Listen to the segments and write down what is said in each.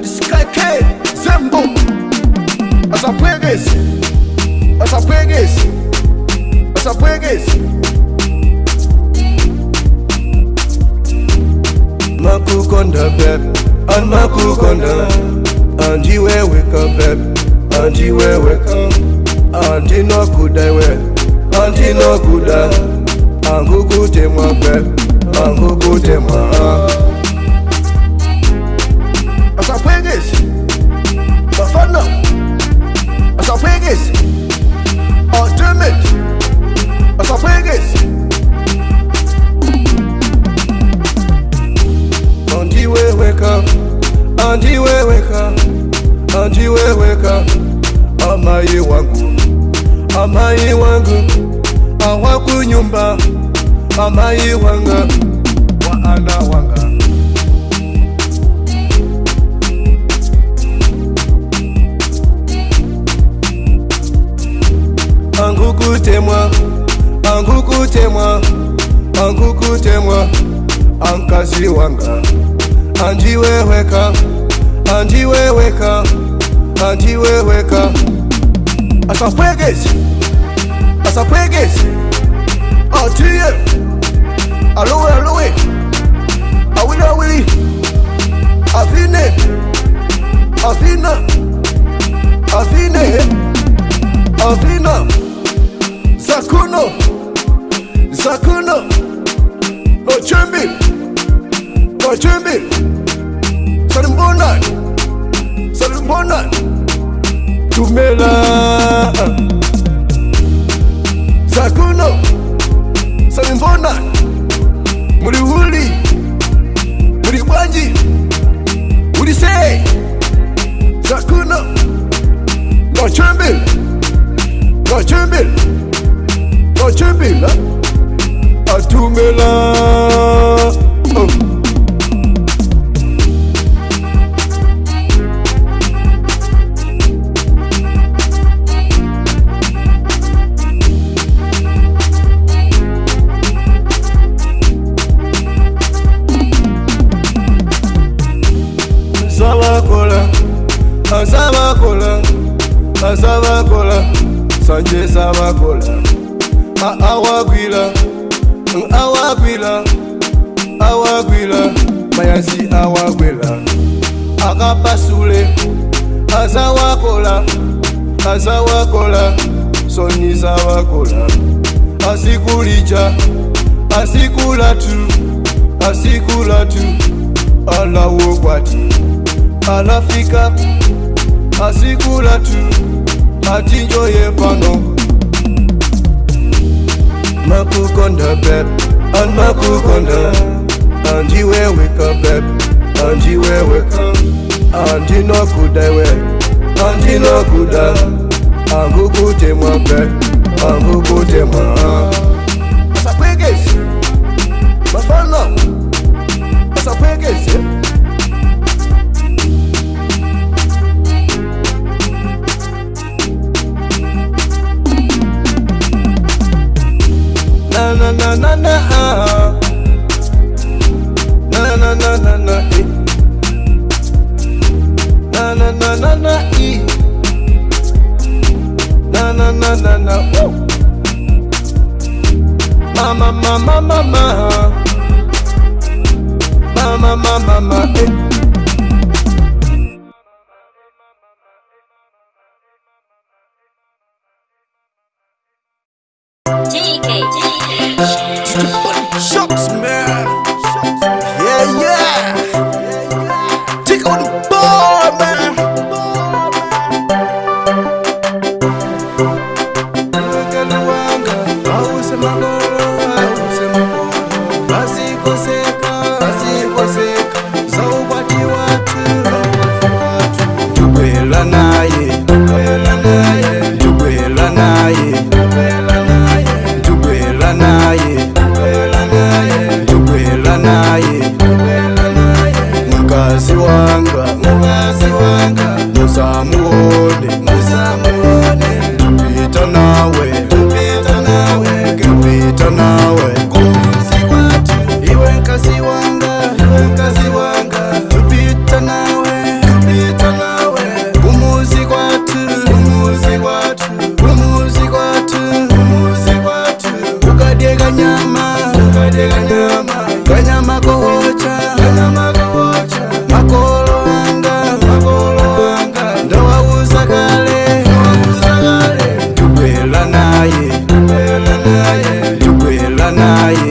zaliskeke zembo asaphekezi asaphekezi asaphekezi makukonda bep an makukonda andiweweka bep andiweweka andinokudaiwe andinokuda angukutemwa bep angukutemwa Anjiweweka, anjiweweka amai wangu, amai wangu hawakunyumba, amai wanga waana wanga angukutemwa angukutemwa angukutemwa ankazi wanga anjiweweka andiweweka andiweweka asakwegezi asakwegezi atie alowe alowe awili awili afine afina afine afina zakuno zakuno nochembi nochembi sarimbonani Salmona Tumela Sakuno muri Muriuli muri Murisei Sakuno na Chumbil na Chumbil na Chumbil Atumela oh. Mama Savakola, Sanjay Savakola, Awakwila, mm, Awakwila, Awakwila, Mayasi Awakwila, Akapasule, Azawakola, Azawakola, Soni Savakola, Asikulija, Asikulatu, Asikulatu, Alawokwati, Alafika, Asikula too atinjoye pano Makukonda beb, and Makukonda And you where wake up beb, and you where wake up And you no good I wear, and you no good I Angukute mwa beb, angukute mwa Masapeges, mafalo Masapeges, yeah na na na na na na na na na na eh. na na na na na eh. na na na na na woo. mama mama mama mama mama mama eh. deny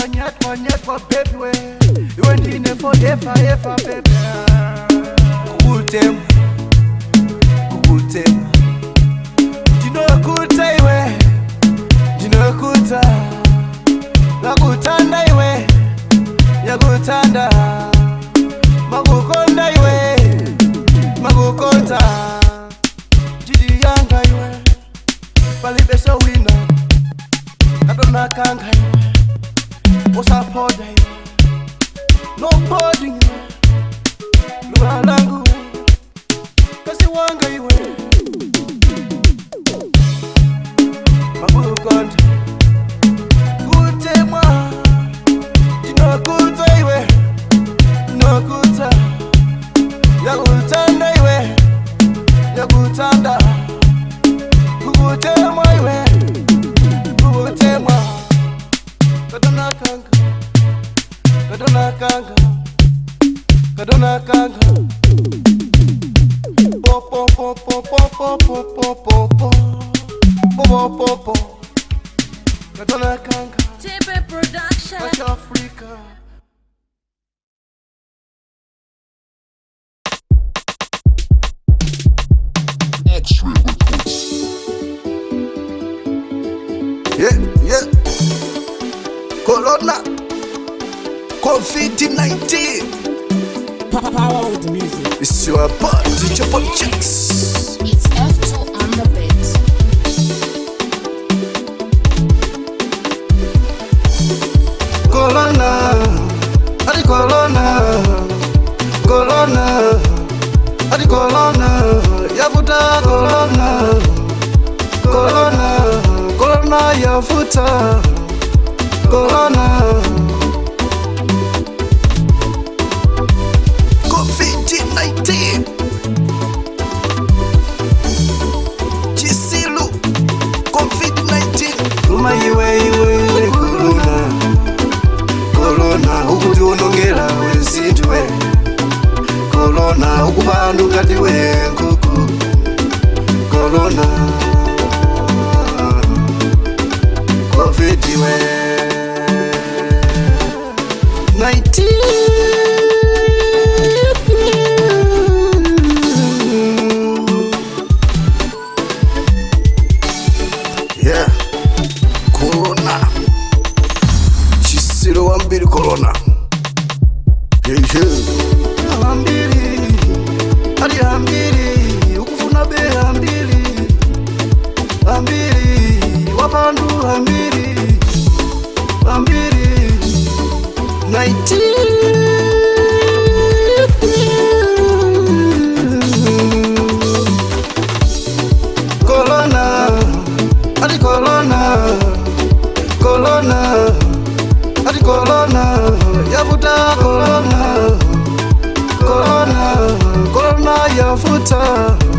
nyatwa nyatwa nyatwa in it for forever ever Tipe Production. Watch Africa. X-ray reports. Yeah, yeah. Corona. COVID-19. Power with music. It's your party, chopper chicks. Colonna, ari colonna, colonna, ari colonna, yafuta colonna, colonna, colonna yafuta, colonna. I the way tough.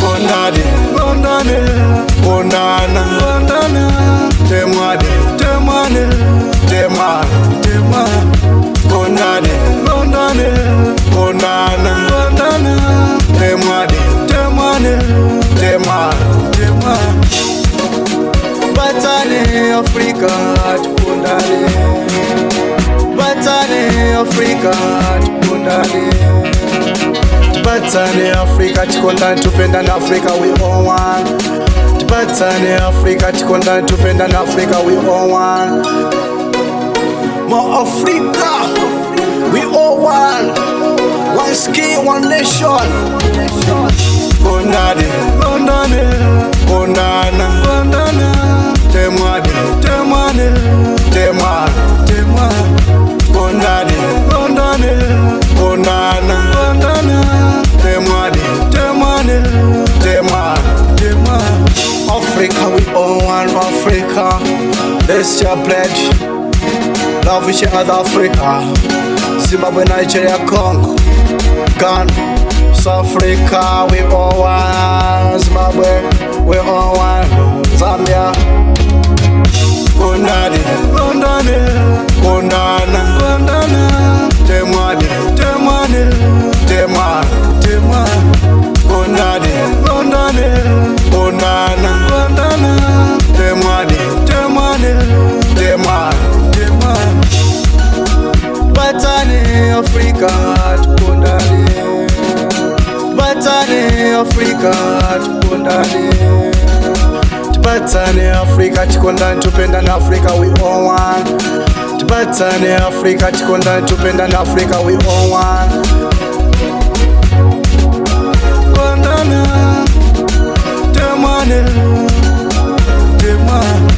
bondade bondane bondana bondana temade temane tema tema bondade bondane bondana bondana temade temane tema tema batane afrika bondane batane afrika bondane Tupatsane Afrika chikondani tupendane Africa, we all one Tupatsane Afrika chikondani tupendane Africa, we all one More Africa we all one One skin one nation Kondane Kondane Kondana Kondana Temwane Temwane Temwane Temwane Kondane Dema. Dema. Africa, we all want Africa. This your pledge. Love is your other Africa. Zimbabwe, Nigeria, Congo. Ghana. South Africa, we all want Zimbabwe. We all want Zambia. Kundani. Kundani. Kundana. Kundana. Demani. Demani. Demani. Demani bondane bondane bondana bondana temwane temwane temwane temwane batane afrika tukondane batane afrika tukondane tibatsane afrika tikondane tupendane afrika we all one tibatsane afrika tikondane tupendane afrika we all one témoin de nous, témoin.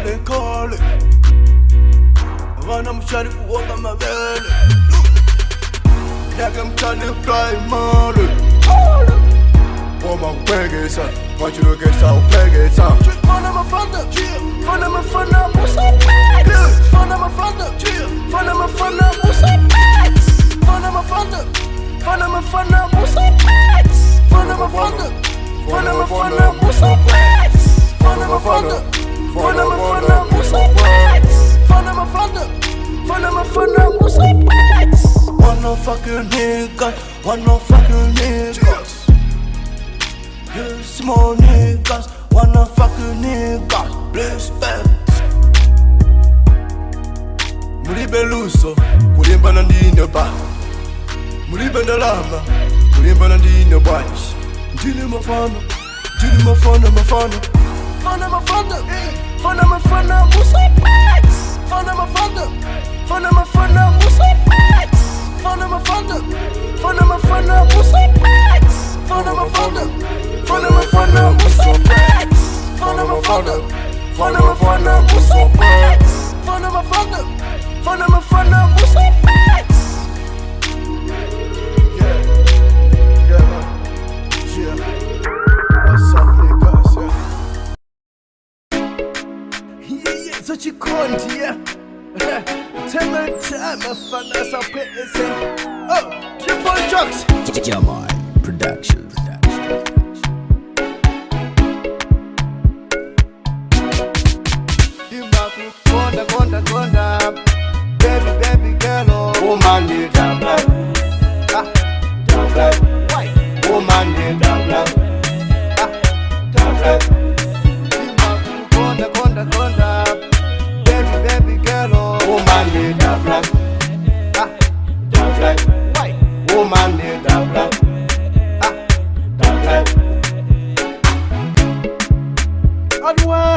mabele nkole Wana mchani kuwonga mabele Nake mchani fly mole Woma upengesa Wachi ugesa upengesa Fana mafanda Fana mafanda musa pets Fana mafanda Fana mafanda musa pets Fana Fana mafana musa pats Fana mafana Fana mafana musa pats One no fucking nigga One no fucking niggas Yeah, small niggas One no fucking niggas Respect Mulibeluso Kulimba na ndine ba Mulibe ndalama Kulimba na ndine bwanji Ndine mafana Ndine mafana mafana Fun on my fun up. Fun on my fun who's Musa Max. Fun on my fun up. Fun on my fun who's Musa Max. Fun on my fun up.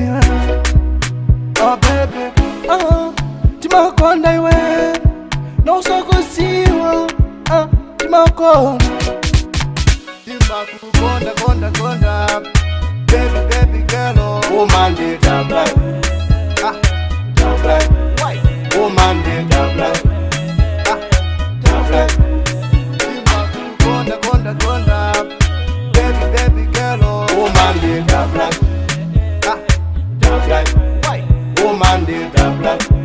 Yeah. back.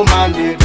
woman did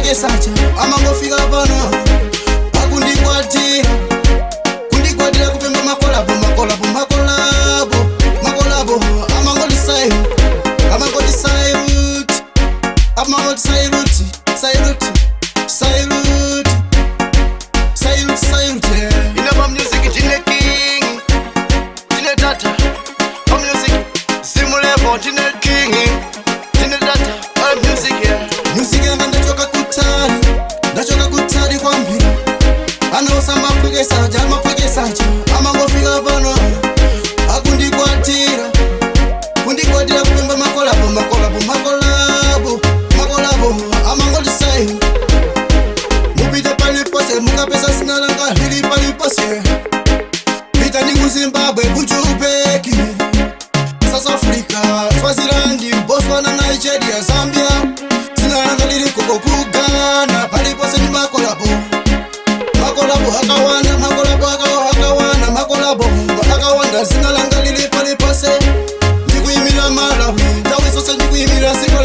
I'ma go figure up on her. wangazina langa lilipalipase ndikuimira malahu ndawe zose ndikuimira zik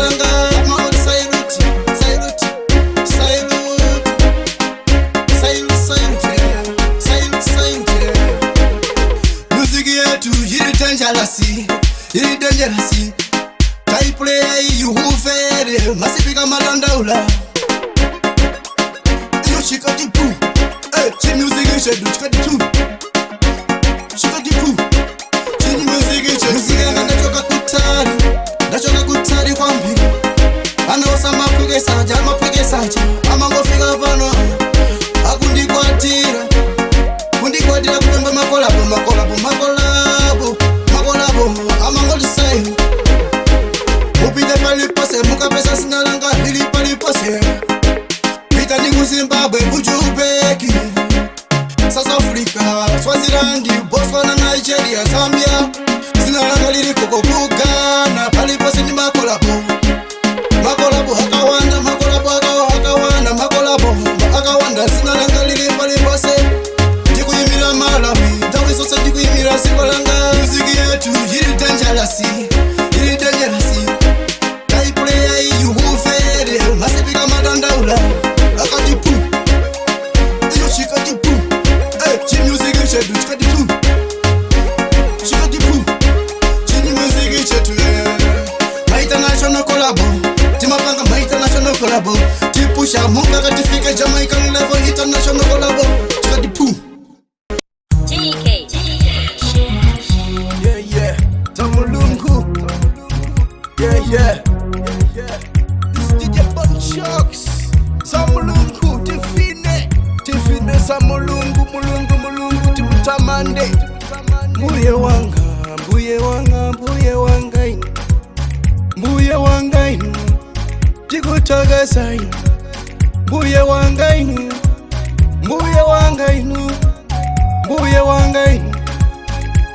ngai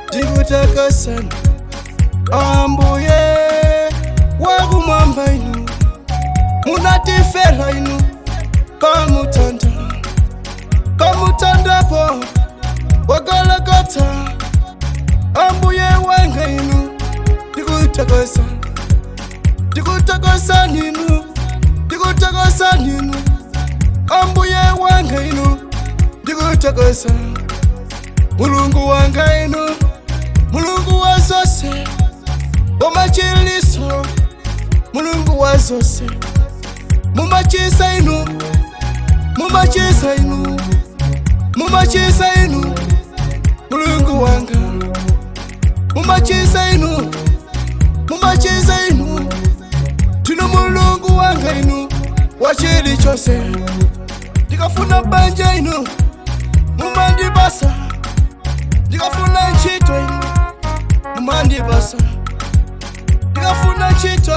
ndikutakasana ambuye wakumwamba inu munatifera inu pamutanda pamutandapo wagalagata ambuye wanga inu ndikutakasana ndikutakasani inu ndikutakasani inu ambuye wanga inu ndikutakasana mulungu wanga ino mulungu wa zose wamachiliso mulungu wa zose mumachisa inu mumachisa inu mumachisa inu mulungu wanga mumachisa inu mumachisa inu tino mulungu wanga inu wachili chose ndikafuna banja inu mumandibasa ndikafuna ntchito mandibasa ndikafuna ntchito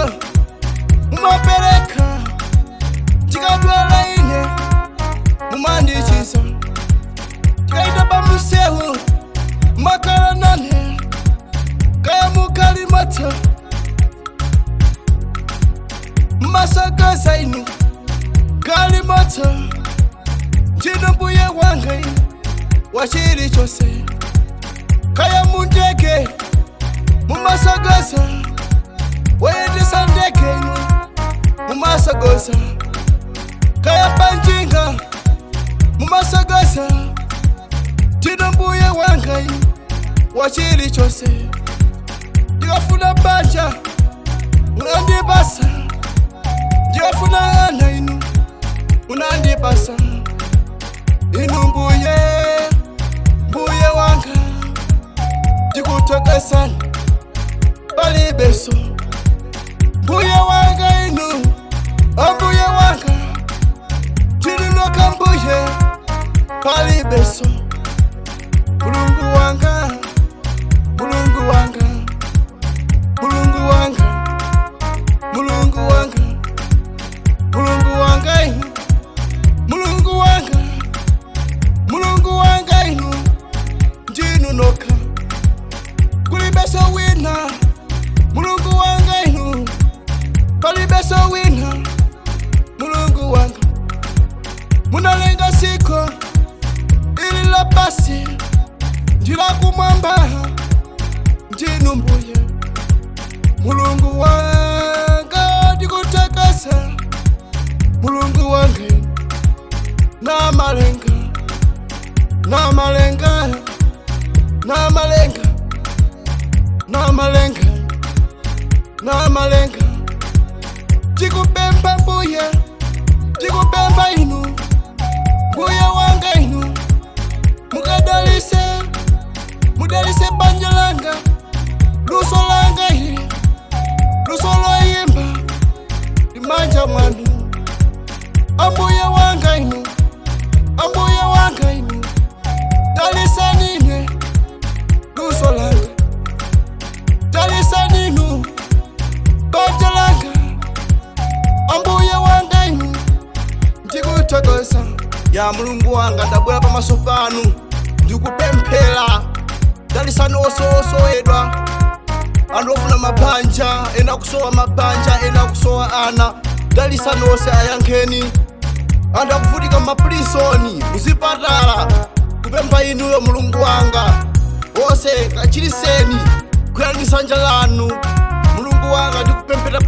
chamandu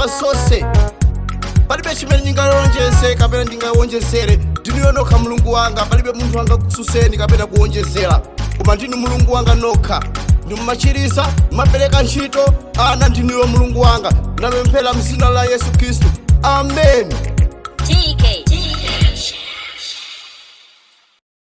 pamba sose palibe chimene ndingaonjeze kapena ndingaonjezere ndinoyonokha mulungu wanga palibe munthu wanga kususeni kapena kuonjezera koma ndinu mulungu wanga nokha ndimumachirisa mumapereka ntchito ana ndinuyo mulungu wanga ndinapemphera mzina la yesu khristu amen TK.